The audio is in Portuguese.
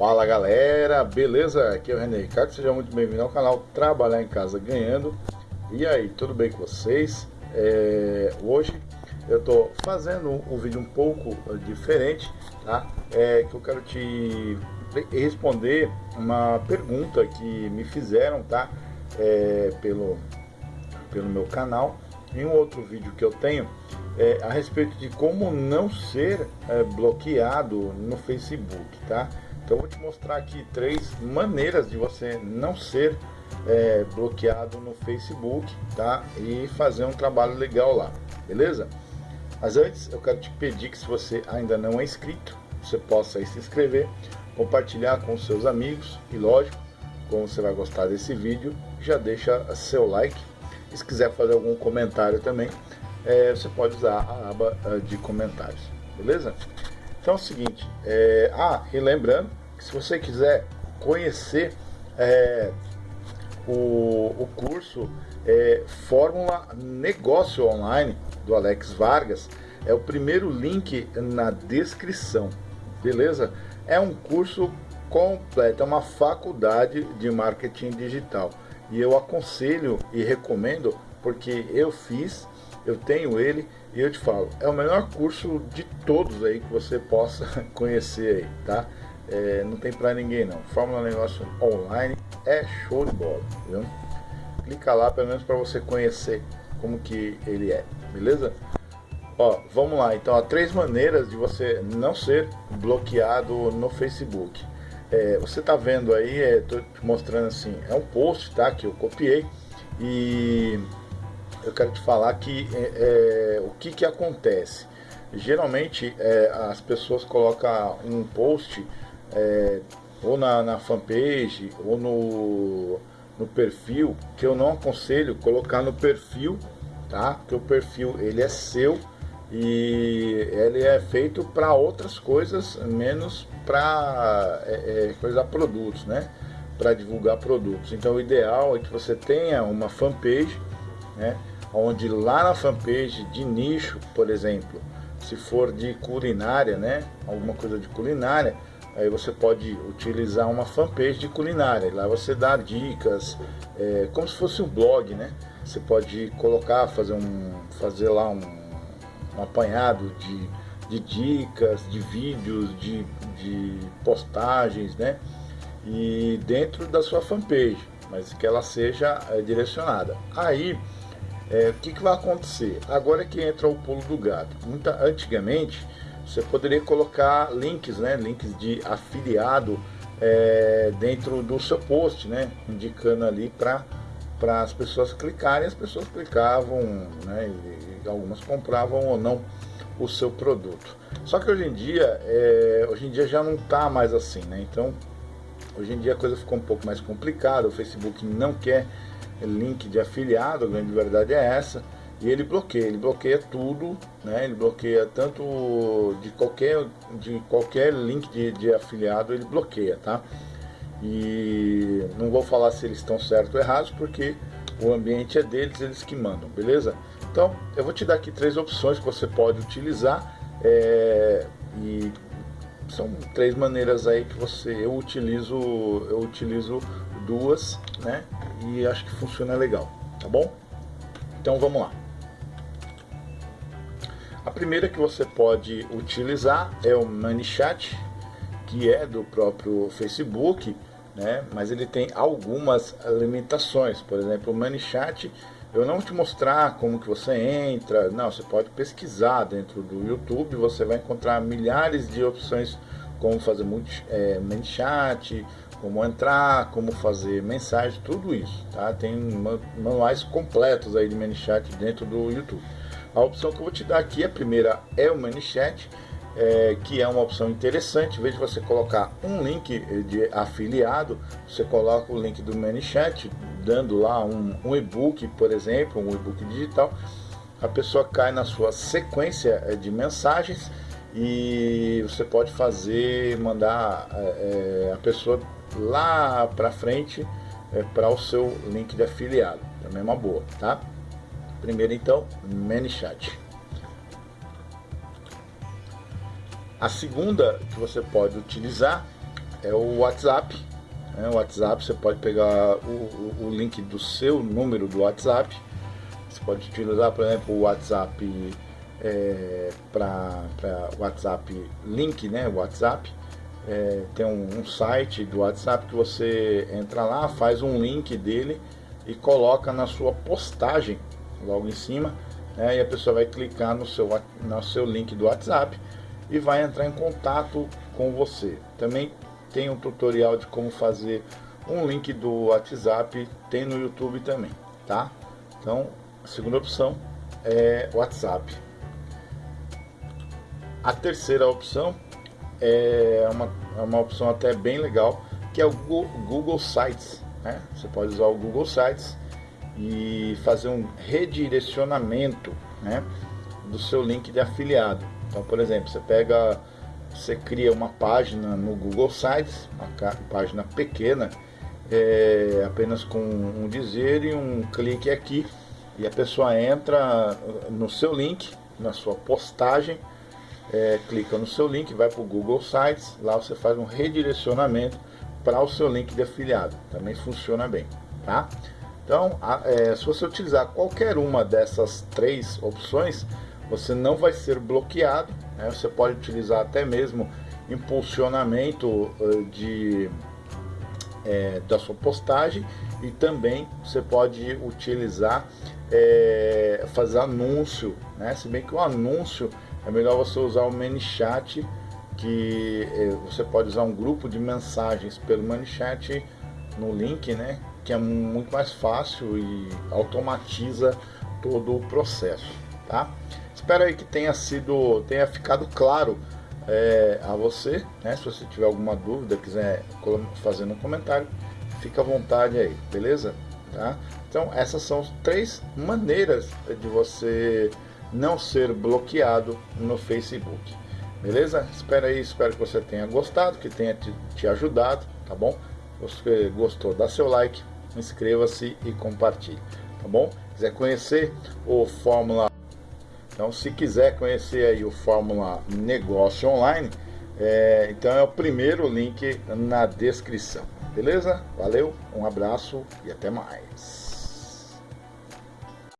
Fala galera, beleza? Aqui é o René Ricardo, seja muito bem-vindo ao canal Trabalhar em Casa Ganhando E aí, tudo bem com vocês? É, hoje eu estou fazendo um vídeo um pouco diferente, tá? É, que eu quero te responder uma pergunta que me fizeram, tá? É, pelo, pelo meu canal em um outro vídeo que eu tenho é, a respeito de como não ser é, bloqueado no Facebook, tá? Então eu vou te mostrar aqui três maneiras de você não ser é, bloqueado no Facebook, tá? E fazer um trabalho legal lá, beleza? Mas antes eu quero te pedir que se você ainda não é inscrito, você possa se inscrever, compartilhar com seus amigos e lógico, como você vai gostar desse vídeo, já deixa seu like. E se quiser fazer algum comentário também, é, você pode usar a aba de comentários, beleza? Então é o seguinte, é, ah, e lembrando se você quiser conhecer é, o, o curso é, Fórmula Negócio Online do Alex Vargas, é o primeiro link na descrição, beleza? É um curso completo, é uma faculdade de marketing digital. E eu aconselho e recomendo porque eu fiz, eu tenho ele e eu te falo, é o melhor curso de todos aí que você possa conhecer aí, tá? é, não tem pra ninguém não. Fórmula Negócio Online é show de bola, viu? Clica lá pelo menos para você conhecer como que ele é, beleza? Ó, vamos lá, então há três maneiras de você não ser bloqueado no Facebook. É, você tá vendo aí, é, tô te mostrando assim, é um post, tá? Que eu copiei e eu quero te falar que é, é o que que acontece. Geralmente é, as pessoas colocam um post é, ou na, na fanpage ou no, no perfil, que eu não aconselho colocar no perfil, tá? Porque o perfil ele é seu e ele é feito para outras coisas, menos para é, é, coisa produtos, né? Para divulgar produtos. Então o ideal é que você tenha uma fanpage, né? Onde lá na fanpage de nicho, por exemplo, se for de culinária, né? Alguma coisa de culinária, aí você pode utilizar uma fanpage de culinária. Lá você dá dicas, é, como se fosse um blog, né? Você pode colocar, fazer, um, fazer lá um, um apanhado de, de dicas, de vídeos, de, de postagens, né? E dentro da sua fanpage, mas que ela seja é, direcionada. Aí, é, o que, que vai acontecer? Agora que entra o pulo do gato. Muita, antigamente, você poderia colocar links, né, links de afiliado é, dentro do seu post, né, indicando ali para para as pessoas clicarem, as pessoas clicavam, né, e, algumas compravam ou não o seu produto. Só que hoje em dia, é, hoje em dia já não está mais assim, né? Então, hoje em dia a coisa ficou um pouco mais complicada. O Facebook não quer link de afiliado, a grande verdade é essa. E ele bloqueia, ele bloqueia tudo, né? Ele bloqueia tanto de qualquer, de qualquer link de, de afiliado, ele bloqueia, tá? E não vou falar se eles estão certos ou errados, porque o ambiente é deles, eles que mandam, beleza? Então, eu vou te dar aqui três opções que você pode utilizar é, e são três maneiras aí que você eu utilizo eu utilizo duas né e acho que funciona legal tá bom então vamos lá a primeira que você pode utilizar é o ManyChat, que é do próprio Facebook, né? mas ele tem algumas limitações. Por exemplo, o ManyChat, eu não vou te mostrar como que você entra, não, você pode pesquisar dentro do YouTube, você vai encontrar milhares de opções como fazer é, ManyChat, como entrar, como fazer mensagem, tudo isso, tá? Tem manuais completos aí de ManyChat dentro do YouTube. A opção que eu vou te dar aqui, a primeira é o ManyChat, é, que é uma opção interessante. Em vez de você colocar um link de afiliado, você coloca o link do ManyChat, dando lá um, um e-book, por exemplo, um e-book digital. A pessoa cai na sua sequência é, de mensagens e você pode fazer, mandar é, é a pessoa lá para frente é, para o seu link de afiliado. Também é uma boa, tá? Primeiro então, ManyChat. A segunda que você pode utilizar é o WhatsApp. Né? O WhatsApp você pode pegar o, o, o link do seu número do WhatsApp. Você pode utilizar, por exemplo, o WhatsApp é, para WhatsApp Link, né? WhatsApp. É, tem um, um, site do WhatsApp que você entra lá, faz um link dele e coloca na sua postagem logo em cima, né? E a pessoa vai clicar no seu, no seu link do WhatsApp e vai entrar em contato com você. Também tem um tutorial de como fazer um link do WhatsApp, tem no YouTube também, tá? Então, a segunda opção é WhatsApp. A terceira opção é uma, é uma opção até bem legal, que é o Google Sites. Né? Você pode usar o Google Sites e fazer um redirecionamento né, do seu link de afiliado. Então, por exemplo, você pega, você cria uma página no Google Sites, uma página pequena, é, apenas com um dizer e um clique aqui, e a pessoa entra no seu link, na sua postagem, é, clica no seu link, vai para o Google Sites, lá você faz um redirecionamento para o seu link de afiliado, também funciona bem, tá? Então, a, é, se você utilizar qualquer uma dessas três opções, você não vai ser bloqueado. Né? Você pode utilizar até mesmo impulsionamento uh, de, é, da sua postagem e também você pode utilizar é, fazer anúncio, né? se bem que o anúncio é melhor você usar o ManyChat que é, você pode usar um grupo de mensagens pelo ManyChat no link, né? Que é muito mais fácil e automatiza todo o processo, tá? Espero que tenha sido, tenha ficado claro é, a você, né? Se você tiver alguma dúvida, quiser fazer no comentário, fica à vontade aí, beleza? Tá? Então essas são três maneiras de você não ser bloqueado no Facebook. Beleza? Espero aí, espero que você tenha gostado, que tenha te, te ajudado, tá bom? Se você gostou, dá seu like, inscreva-se e compartilhe, tá bom? Quiser conhecer o Fórmula então, se quiser conhecer aí o Fórmula Negócio Online, é, então é o primeiro link na descrição. Beleza? Valeu, um abraço e até mais.